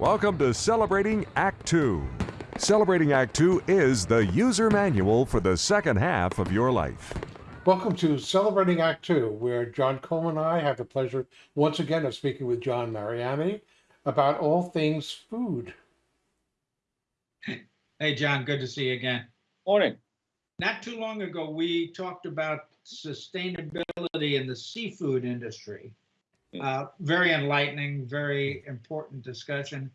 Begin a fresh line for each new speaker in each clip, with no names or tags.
Welcome to Celebrating Act Two. Celebrating Act Two is the user manual for the second half of your life.
Welcome to Celebrating Act Two, where John Coleman and I have the pleasure once again of speaking with John Mariani about all things food.
Hey, John, good to see you again.
Morning.
Not too long ago, we talked about sustainability in the seafood industry.
Hmm.
Uh, very enlightening, very important discussion.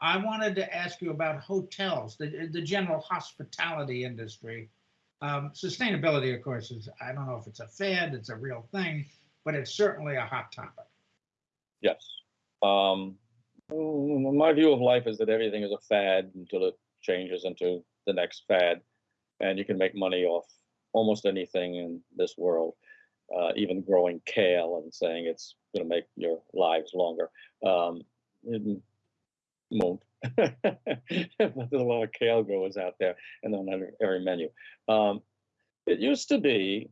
I wanted to ask you about hotels, the, the general hospitality industry. Um, sustainability, of course, is, I don't know if it's a fad, it's a real thing, but it's certainly a hot topic.
Yes. Um, mm, my view of life is that everything is a fad until it changes into the next fad, and you can make money off almost anything in this world, uh, even growing kale and saying it's going to make your lives longer. Um, it won't. but there's a lot of kale growers out there, and on every, every menu. Um, it used to be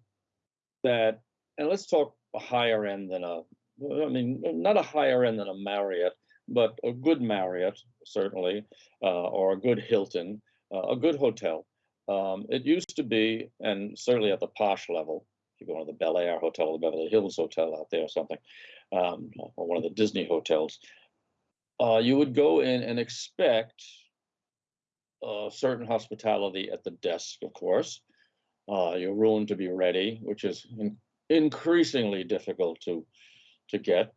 that, and let's talk a higher end than a, I mean, not a higher end than a Marriott, but a good Marriott, certainly, uh, or a good Hilton, uh, a good hotel. Um, it used to be, and certainly at the posh level, you go to the Bel Air Hotel, the Beverly Hills Hotel out there or something, um, or one of the Disney hotels, uh, you would go in and expect uh, certain hospitality at the desk, of course, uh, your room to be ready, which is in increasingly difficult to to get.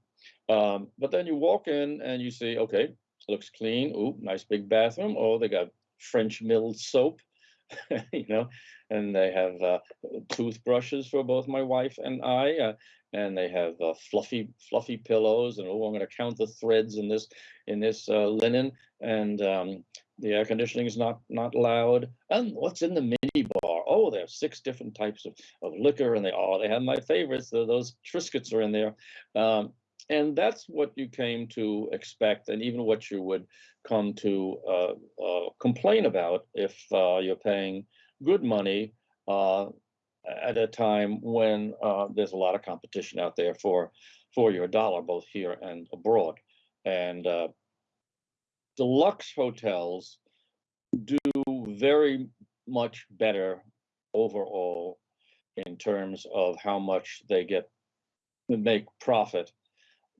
Um, but then you walk in and you see, okay, looks clean. Ooh, nice big bathroom. Oh, they got French milled soap, you know, and they have uh, toothbrushes for both my wife and I, uh, and they have uh, fluffy, fluffy pillows. And oh, I'm going to count the threads in this in this uh, linen, and um, the air conditioning is not not loud. And what's in the mini bar? Oh, there are six different types of, of liquor, and they oh, they have my favorites. Those Triscuits are in there. Um, and that's what you came to expect, and even what you would come to uh, uh, complain about if uh, you're paying good money uh, at a time when uh, there's a lot of competition out there for for your dollar, both here and abroad. And uh, deluxe hotels do very much better overall in terms of how much they get make profit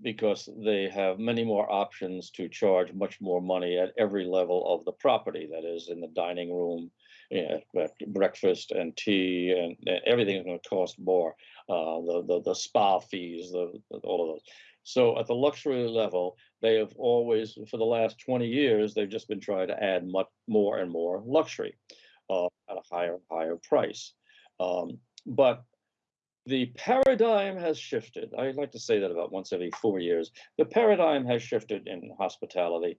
because they have many more options to charge much more money at every level of the property. That is, in the dining room, you know, breakfast and tea, and, and everything is going to cost more. Uh, the, the the spa fees, the, all of those. So at the luxury level, they have always, for the last 20 years, they've just been trying to add much more and more luxury uh, at a higher higher price. Um, but the paradigm has shifted. I like to say that about once every four years. The paradigm has shifted in hospitality.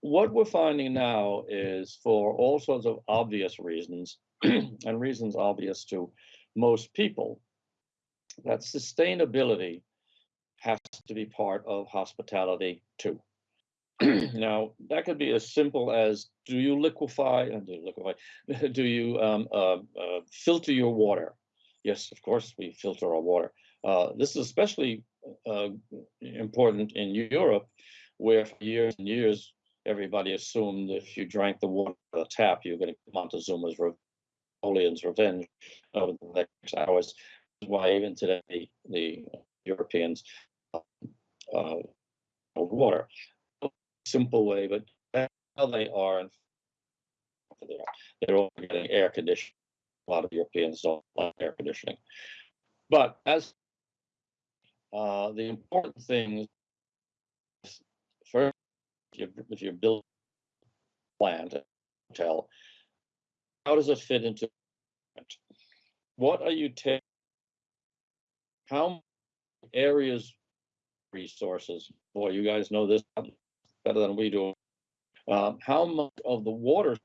What we're finding now is for all sorts of obvious reasons, and reasons obvious to most people, that sustainability has to be part of hospitality too. now, that could be as simple as do you liquefy and do you liquefy, do you um, uh, uh, filter your water? Yes, of course, we filter our water. Uh, this is especially uh, important in Europe, where for years and years, everybody assumed if you drank the water the tap, you're going to get Montezuma's Napoleon's revenge over the next hours. Why even today the Europeans uh, water. Simple way, but how they are, they're all getting air conditioning. A lot of Europeans don't like air conditioning. But as uh, the important thing is first, if you're, building a plant, a hotel, how does it fit into it? What are you taking? How areas resources? Boy, you guys know this better than we do. Um, how much of the water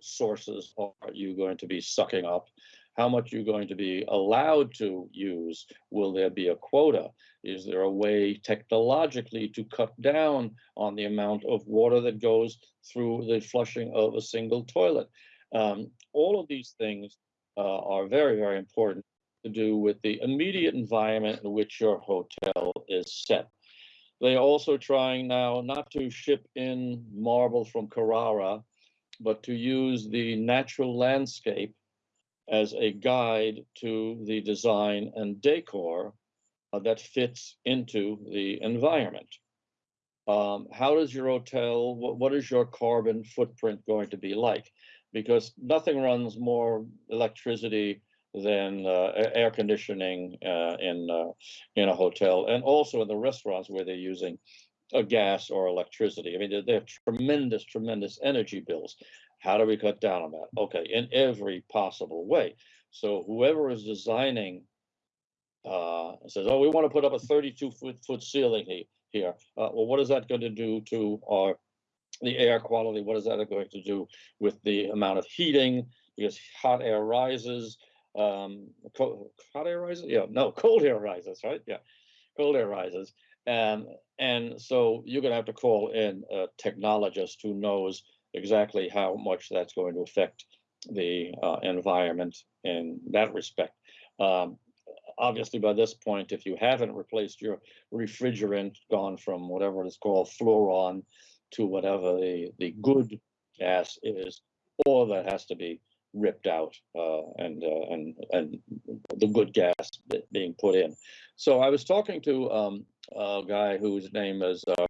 sources are you going to be sucking up? How much you're going to be allowed to use? Will there be a quota? Is there a way technologically to cut down on the amount of water that goes through the flushing of a single toilet? Um, all of these things uh, are very, very important to do with the immediate environment in which your hotel is set. They are also trying now not to ship in marble from Carrara, but to use the natural landscape as a guide to the design and decor uh, that fits into the environment. Um, how does your hotel, what, is your carbon footprint going to be like? Because nothing runs more electricity than uh, air conditioning uh, in uh, in a hotel, and also in the restaurants where they're using a gas or electricity. I mean, they- have tremendous, tremendous energy bills. How do we cut down on that? Okay, in every possible way. So whoever is designing uh, says, "Oh, we want to put up a 32 foot foot ceiling he- here." Uh, well, what is that going to do to our the air quality? What is that going to do with the amount of heating? Because hot air rises. Um, co- hot air rises? Yeah, no, cold air rises, right? Yeah, cold air rises. And and so you're going to have to call in a technologist who knows exactly how much that's going to affect the uh, environment in that respect. Um, obviously, by this point, if you haven't replaced your refrigerant, gone from whatever it's called fluoron to whatever the, the good gas is, all that has to be ripped out uh, and uh, and and the good gas being put in. So I was talking to um, a guy whose name is uh,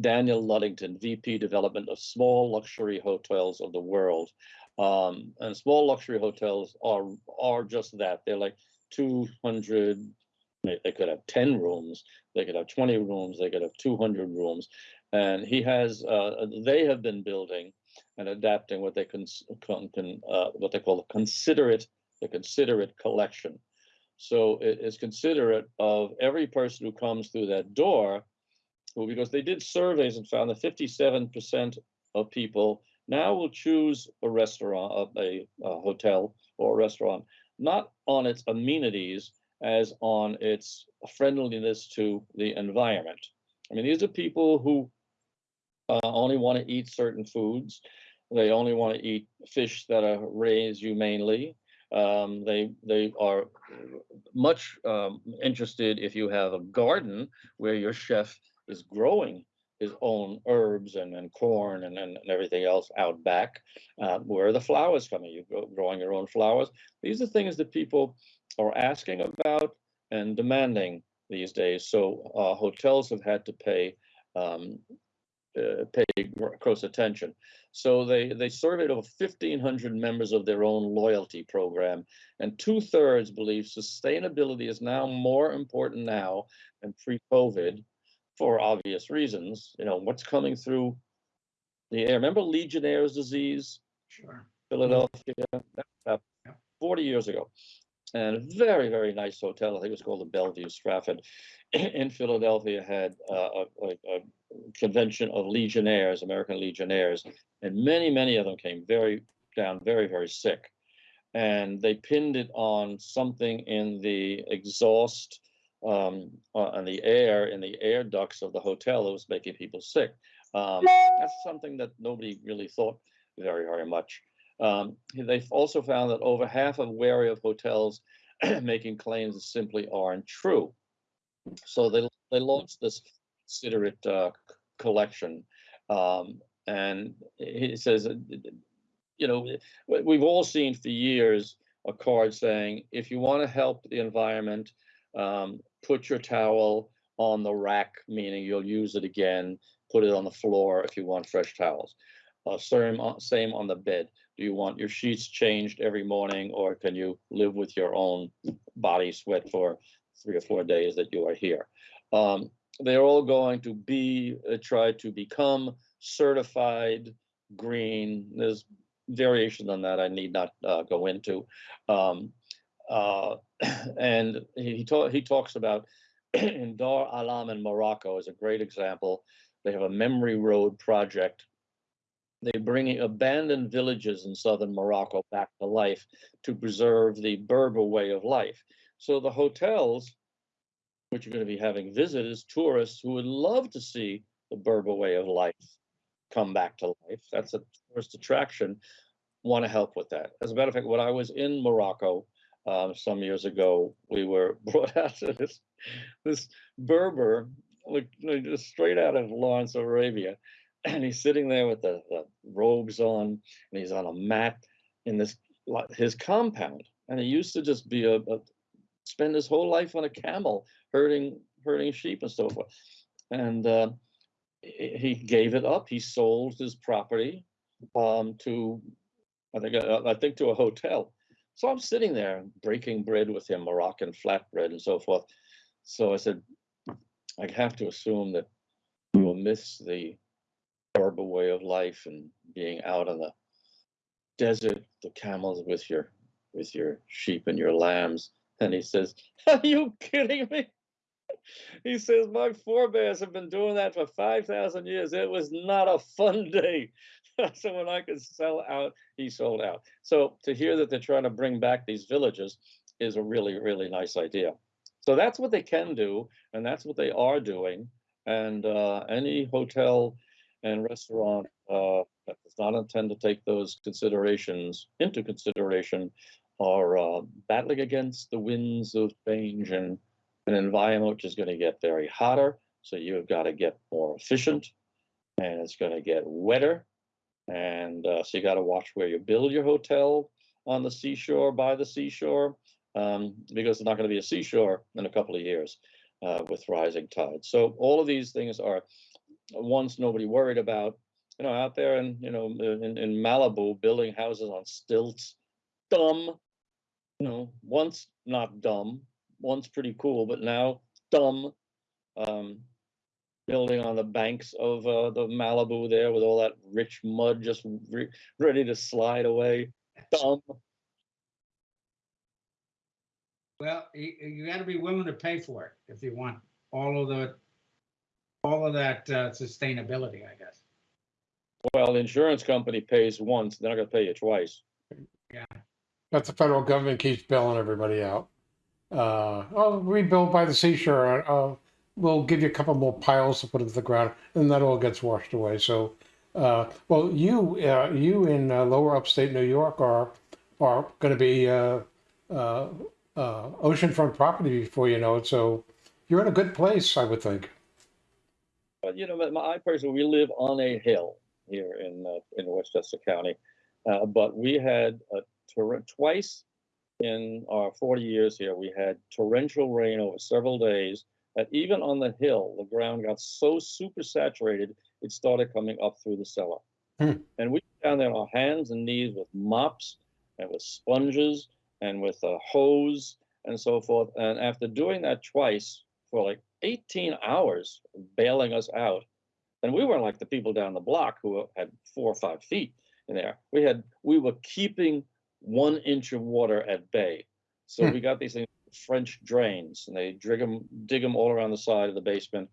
Daniel Luddington, VP Development of Small Luxury Hotels of the World. Um, and small luxury hotels are are just that. They're like 200. They, could have 10 rooms. They could have 20 rooms. They could have 200 rooms. And he has. Uh, they have been building and adapting what they can uh, what they call a considerate the considerate collection. So it is considerate of every person who comes through that door because they did surveys and found that 57% of people now will choose a restaurant, a, a hotel or a restaurant, not on its amenities as on its friendliness to the environment. I mean, these are people who uh, only want to eat certain foods. They only want to eat fish that are raised humanely. Um, they they are much um, interested if you have a garden where your chef is growing his own herbs and, and corn and, and, everything else out back. Uh, where are the flowers coming? You go growing your own flowers. These are things that people are asking about and demanding these days. So uh, hotels have had to pay um, uh, pay close attention. So they they surveyed over 1,500 members of their own loyalty program, and two thirds believe sustainability is now more important now than pre-COVID for obvious reasons. You know, what's coming through the air. Remember Legionnaire's disease,
Sure.
Philadelphia?
Yeah.
40 years ago. And a very, very nice hotel. I think it was called the Bellevue Stratford in Philadelphia had uh, a, a, convention of Legionnaires, American Legionnaires, and many, many of them came very down, very, very sick. And they pinned it on something in the exhaust um, uh, and the air in the air ducts of the hotel that was making people sick. Um, that's something that nobody really thought very, very much. Um, they've also found that over half of wary of hotels making claims that simply aren't true. So they they launched this considerate uh, collection, um, and he says, uh, you know, we- we've all seen for years a card saying, if you want to help the environment, um, put your towel on the rack, meaning you'll use it again. Put it on the floor if you want fresh towels. Uh, same, on- same on the bed. Do you want your sheets changed every morning, or can you live with your own body sweat for three or four days that you are here? Um, they're all going to be uh, try to become certified green. There's variations on that I need not uh, go into. Um, uh, and he talk, he talks about in Dar Ahlam in Morocco is a great example. They have a memory road project. They're bringing abandoned villages in southern Morocco back to life to preserve the Berber way of life. So the hotels, which are going to be having visitors, tourists who would love to see the Berber way of life come back to life. That's a tourist attraction. Want to help with that. As a matter of fact, when I was in Morocco um, some years ago, we were brought out to this this Berber like, straight out of Lawrence Arabia. And he's sitting there with the, the robes on, and he's on a mat in this his compound. And he used to just be a, a spend his whole life on a camel herding herding sheep and so forth. And uh, he gave it up. He sold his property um, to, I think, uh, I think to a hotel. So I'm sitting there breaking bread with him, Moroccan flatbread and so forth. So I said, I have to assume that you will miss the Berber way of life and being out on the desert, the camels with your with your sheep and your lambs. And he says, Are you kidding me? He says, My forebears have been doing that for 5,000 years. It was not a fun day. so when I could sell out, he sold out. So to hear that they're trying to bring back these villages is a really, really nice idea. So that's what they can do, and that's what they are doing. And uh, any hotel and restaurant uh, that does not intend to take those considerations into consideration are uh, battling against the winds of change and an environment which is going to get very hotter. So you've got to get more efficient, and it's going to get wetter. And uh, so you got to watch where you build your hotel on the seashore, by the seashore, um, because it's not going to be a seashore in a couple of years uh, with rising tides. So all of these things are ones nobody worried about. You know, out there in you know in, in Malibu, building houses on stilts, dumb. You know, once not dumb, once pretty cool, but now dumb. Um, building on the banks of uh, the Malibu there with all that rich mud just re- ready to slide away. Dumb.
Well, you, you gotta be willing to pay for it if you want all of the, all of that uh, sustainability, I guess.
Well, the insurance company pays once, they're not gonna pay you twice. Yeah.
But the federal government keeps bailing everybody out. Uh, oh, rebuild by the seashore. Uh, we'll give you a couple more piles to put into the ground, and that all gets washed away. So, uh, well, you uh, you in uh, lower upstate New York are are going to be uh, uh, uh, oceanfront property before you know it. So, you're in a good place, I would think.
But you know, my, I personally, we live on a hill here in uh, in Westchester County, uh, but we had a torrent twice in our 40 years here. We had torrential rain over several days. That even on the hill, the ground got so super saturated, it started coming up through the cellar.
Hmm.
And we down there on our hands and knees with mops and with sponges and with a hose and so forth. And after doing that twice for like 18 hours, bailing us out, and we weren't like the people down the block who had four or five feet in there. We had we were keeping one inch of water at bay. So
Hmm.
we got these things, French drains, and they dig them dig them all around the side of the basement,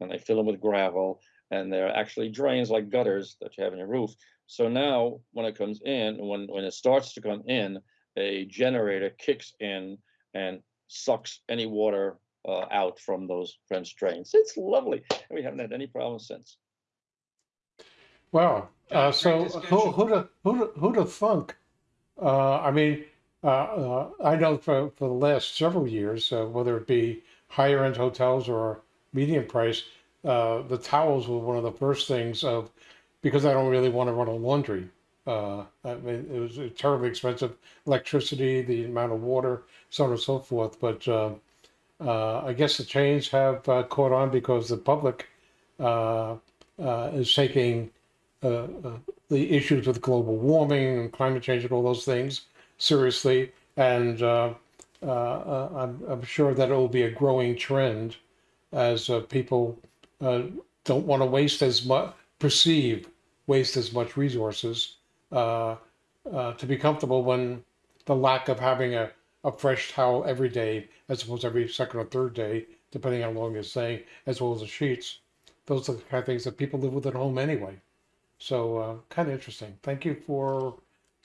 and they fill them with gravel. And they're actually drains like gutters that you have in your roof. So now, when it comes in, when when it starts to come in, a generator kicks in and sucks any water uh, out from those French drains. It's lovely. And we haven't had any problems since.
Wow. Uh, so who who'd have, who'd who'd have thunk? Uh, I mean, uh, uh, I know for for the last several years, uh, whether it be higher end hotels or medium price, uh, the towels were one of the first things of because I don't really want to run a laundry. Uh, I mean, it was terribly expensive, electricity, the amount of water, so on and so forth. But uh, uh, I guess the chains have uh, caught on because the public uh, uh, is taking uh, uh, the issues with global warming and climate change and all those things seriously. And I'm, I'm sure that it will be a growing trend as people don't want to waste as much, perceive waste as much resources to be comfortable when the lack of having a, a fresh towel every day, as opposed to every second or third day, depending on how long you're staying, as well as the sheets. Those are the kind of things that people live with at home anyway. So uh, kind of interesting. Thank you for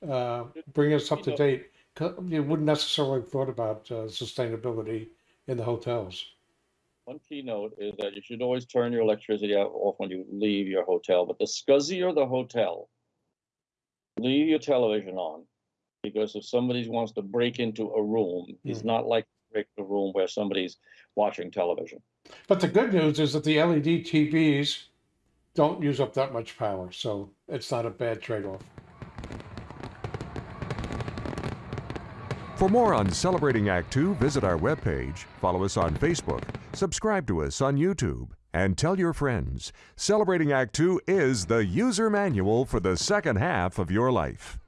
uh, bringing us up to date. You wouldn't necessarily have thought about uh, sustainability in the hotels.
One keynote is that you should always turn your electricity off when you leave your hotel. But the scuzzier the hotel, leave your television on because if somebody wants to break into a room, he's
Hmm.
not like break a room where somebody's watching television.
But the good news is that the E LED TVs don't use up that much power, so it's not a bad trade-off.
For more on Celebrating Act Two, visit our webpage, follow us on Facebook, subscribe to us on YouTube, and tell your friends. Celebrating Act Two is the user manual for the second half of your life.